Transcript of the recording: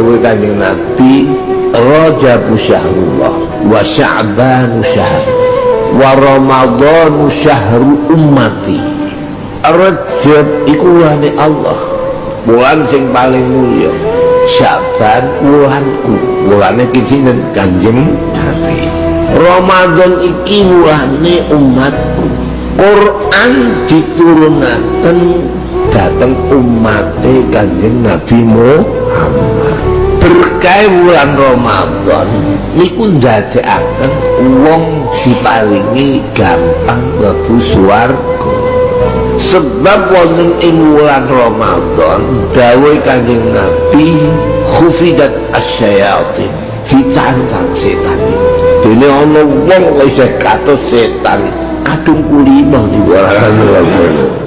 dawuh kanjeng Nabi Rajab syahrullah wa Sya'ban syahr wa Ramadan syahru ummati. Rajab iku wani Allah bulan sing paling mulia. Sya'ban wulanku wulane kinten kanjeng Nabi. Ramadan iki wulane umatku. Quran diturunaken dateng umate kanjeng Nabi Muhammad. Berkah bulan Ramadan niku ndadekaken wong diparingi gampang mlebu swarga. Sebab wonten ing bulan Ramadan dawuh kanjeng Nabi khufidat asyayatin ditantang setan. Dene ana wong isih kados setan kadung kulino di bulan Ramadan